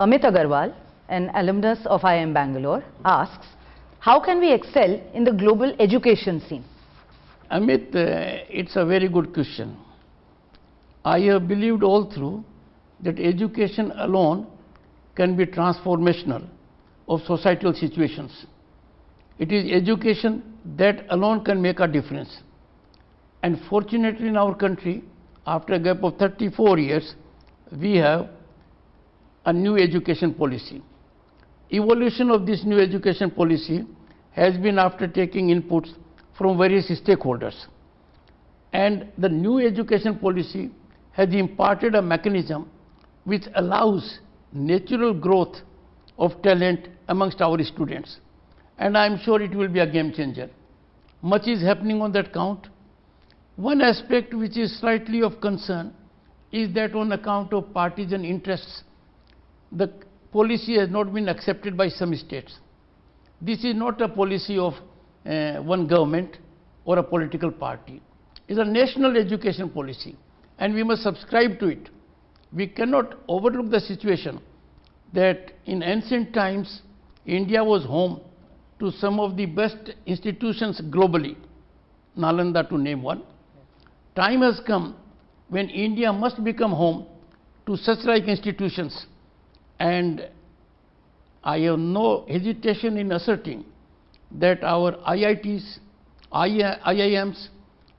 Amit Agarwal, an alumnus of IIM Bangalore, asks, how can we excel in the global education scene? Amit, uh, it's a very good question. I have believed all through that education alone can be transformational of societal situations. It is education that alone can make a difference. And fortunately in our country, after a gap of 34 years, we have a new education policy. Evolution of this new education policy has been after taking inputs from various stakeholders. And the new education policy has imparted a mechanism which allows natural growth of talent amongst our students. And I am sure it will be a game changer. Much is happening on that count. One aspect which is slightly of concern is that on account of partisan interests, the policy has not been accepted by some states. This is not a policy of uh, one government or a political party. It is a national education policy and we must subscribe to it. We cannot overlook the situation that in ancient times India was home to some of the best institutions globally, Nalanda to name one. Time has come when India must become home to such like institutions and I have no hesitation in asserting that our IITs, IIMs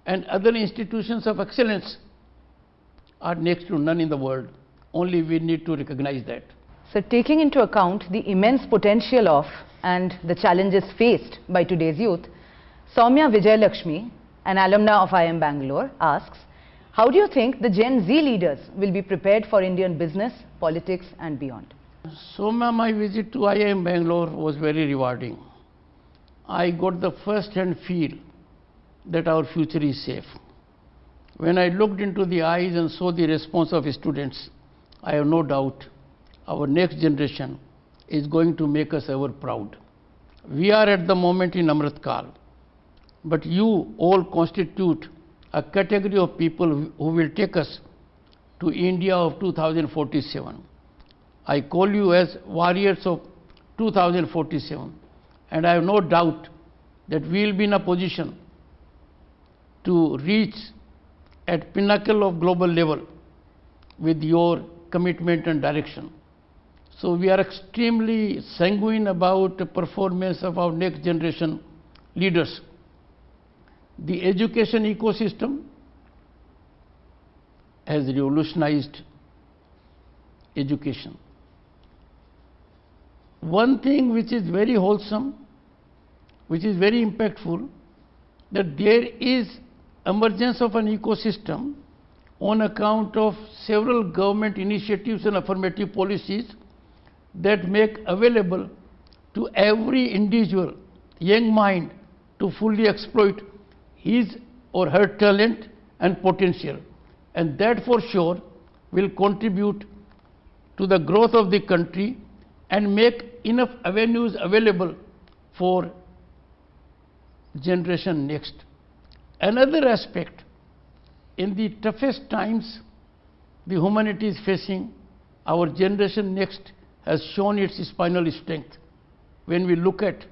and other institutions of excellence are next to none in the world. Only we need to recognize that. So taking into account the immense potential of and the challenges faced by today's youth, Soumya Vijayalakshmi, an alumna of IIM Bangalore, asks, how do you think the Gen Z leaders will be prepared for Indian business, politics and beyond? Soumya, my visit to IIM Bangalore was very rewarding. I got the first hand feel that our future is safe. When I looked into the eyes and saw the response of students, I have no doubt our next generation is going to make us ever proud. We are at the moment in Amrit Kal, but you all constitute a category of people who will take us to India of 2047. I call you as warriors of 2047 and I have no doubt that we will be in a position to reach at pinnacle of global level with your commitment and direction. So we are extremely sanguine about the performance of our next generation leaders. The education ecosystem has revolutionized education. One thing which is very wholesome, which is very impactful, that there is emergence of an ecosystem on account of several government initiatives and affirmative policies that make available to every individual young mind to fully exploit his or her talent and potential and that for sure will contribute to the growth of the country and make enough avenues available for generation next. Another aspect, in the toughest times the humanity is facing, our generation next has shown its spinal strength when we look at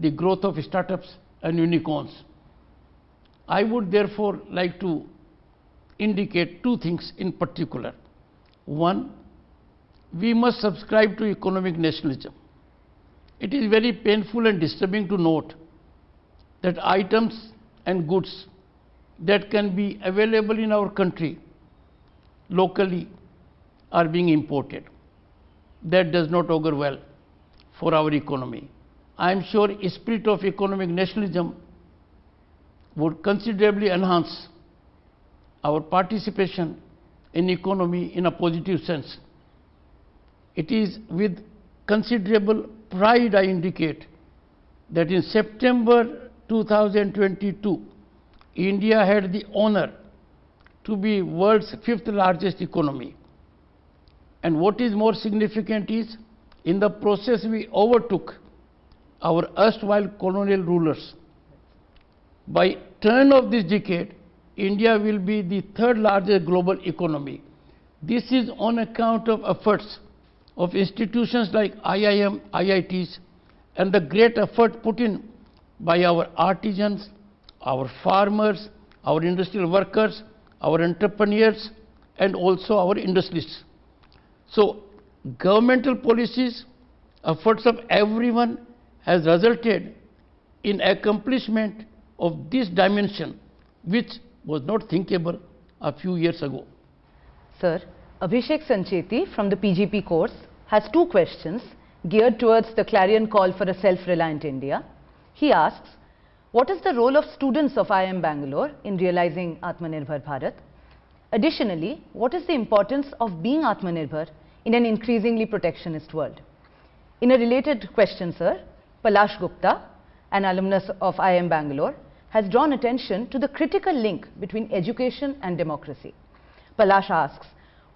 the growth of startups and unicorns. I would therefore like to indicate two things in particular. One, we must subscribe to economic nationalism. It is very painful and disturbing to note that items and goods that can be available in our country locally are being imported that does not augur well for our economy. I am sure a spirit of economic nationalism would considerably enhance our participation in economy in a positive sense. It is with considerable pride I indicate that in September 2022, India had the honor to be world's fifth largest economy. And what is more significant is, in the process we overtook our erstwhile colonial rulers. By turn of this decade, India will be the third largest global economy. This is on account of efforts of institutions like IIM, IITs, and the great effort put in by our artisans, our farmers, our industrial workers, our entrepreneurs, and also our industries. So, governmental policies, efforts of everyone has resulted in accomplishment of this dimension, which was not thinkable a few years ago. Sir, Abhishek Sancheti from the PGP course has two questions geared towards the clarion call for a self-reliant India. He asks, what is the role of students of IIM Bangalore in realizing Atmanirbhar Bharat? Additionally, what is the importance of being Atmanirbhar in an increasingly protectionist world? In a related question, sir, Palash Gupta, an alumnus of IIM Bangalore, has drawn attention to the critical link between education and democracy. Palash asks,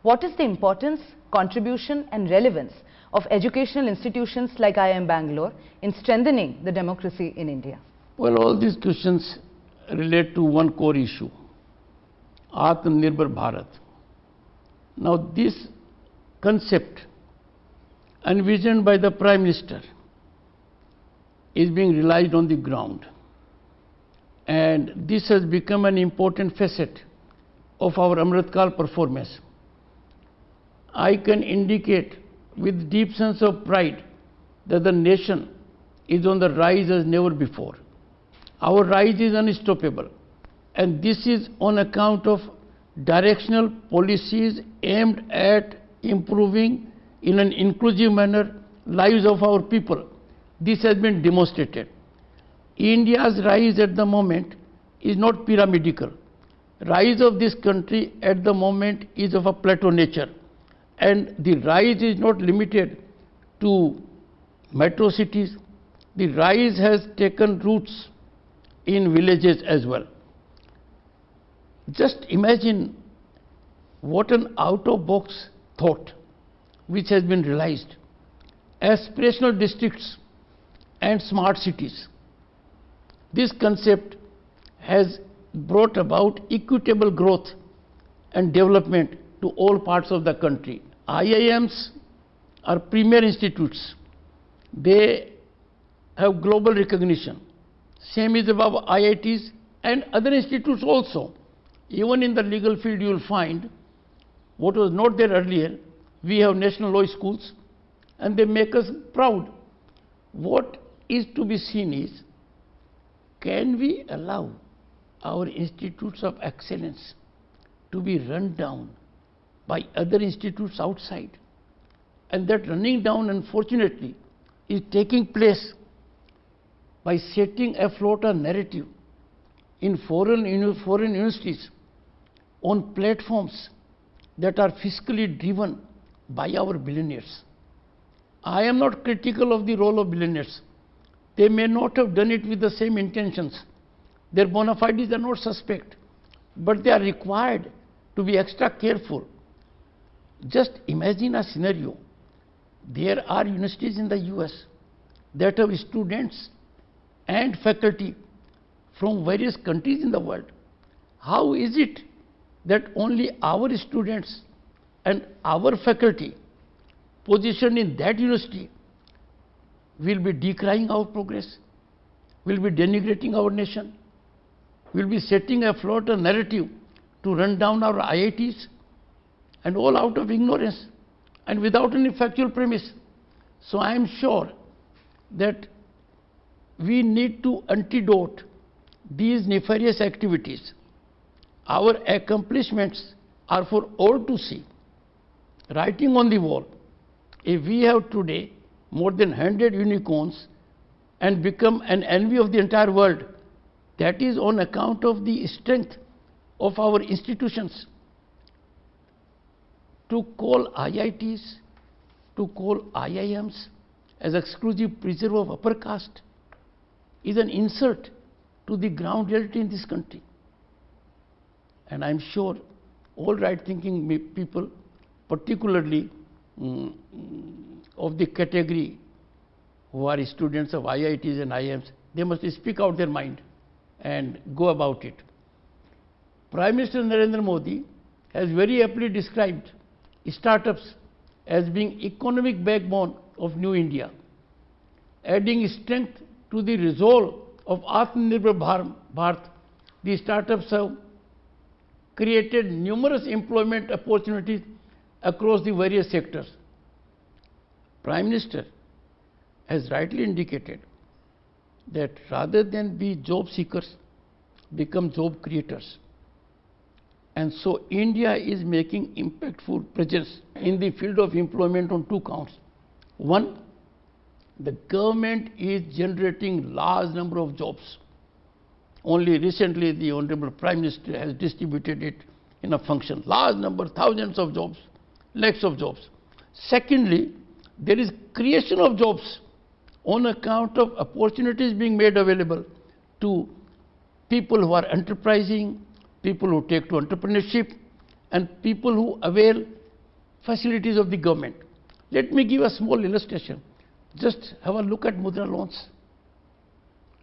what is the importance, contribution and relevance of educational institutions like IIM Bangalore in strengthening the democracy in India? Well, all these questions relate to one core issue, Atmanirbhar Bharat. Now, this concept envisioned by the Prime Minister is being realized on the ground. And this has become an important facet of our Amritkal performance. I can indicate with deep sense of pride that the nation is on the rise as never before. Our rise is unstoppable and this is on account of directional policies aimed at improving in an inclusive manner lives of our people. This has been demonstrated. India's rise at the moment is not pyramidical. Rise of this country at the moment is of a plateau nature and the rise is not limited to metro cities. The rise has taken roots in villages as well. Just imagine what an out of box thought which has been realized. Aspirational districts and smart cities. This concept has brought about equitable growth and development to all parts of the country. IIMs are premier institutes. They have global recognition. Same is about IITs and other institutes also. Even in the legal field you will find what was not there earlier, we have national law schools and they make us proud. What is to be seen is, can we allow our institutes of excellence to be run down by other institutes outside? And that running down, unfortunately, is taking place by setting afloat a narrative in foreign, foreign universities on platforms that are fiscally driven by our billionaires. I am not critical of the role of billionaires. They may not have done it with the same intentions. Their bona fides are not suspect, but they are required to be extra careful. Just imagine a scenario. There are universities in the US that have students and faculty from various countries in the world. How is it that only our students and our faculty positioned in that university will be decrying our progress, will be denigrating our nation, will be setting afloat a narrative to run down our IITs and all out of ignorance and without any factual premise. So I am sure that we need to antidote these nefarious activities. Our accomplishments are for all to see. Writing on the wall, if we have today more than 100 unicorns and become an envy of the entire world, that is on account of the strength of our institutions. To call IITs, to call IIMs as exclusive preserve of upper caste is an insult to the ground reality in this country. And I am sure all right thinking people, particularly um, of the category who are students of IITs and IIMs, they must speak out their mind and go about it. Prime Minister Narendra Modi has very aptly described startups as being economic backbone of New India, adding strength to the resolve of Atmanirbhar Bhar- Bharat. The startups have created numerous employment opportunities across the various sectors. Prime Minister has rightly indicated that rather than be job seekers, become job creators. And so India is making impactful presence in the field of employment on two counts. One, the government is generating large number of jobs. Only recently the Honorable Prime Minister has distributed it in a function. Large number, thousands of jobs, lakhs of jobs. Secondly, there is creation of jobs on account of opportunities being made available to people who are enterprising, people who take to entrepreneurship, and people who avail facilities of the government. Let me give a small illustration. Just have a look at Mudra loans.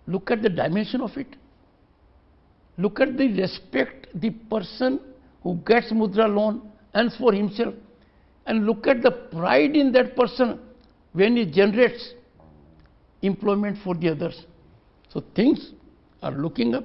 Look at the dimension of it. Look at the respect the person who gets Mudra loan earns for himself. And look at the pride in that person when he generates employment for the others. So things are looking up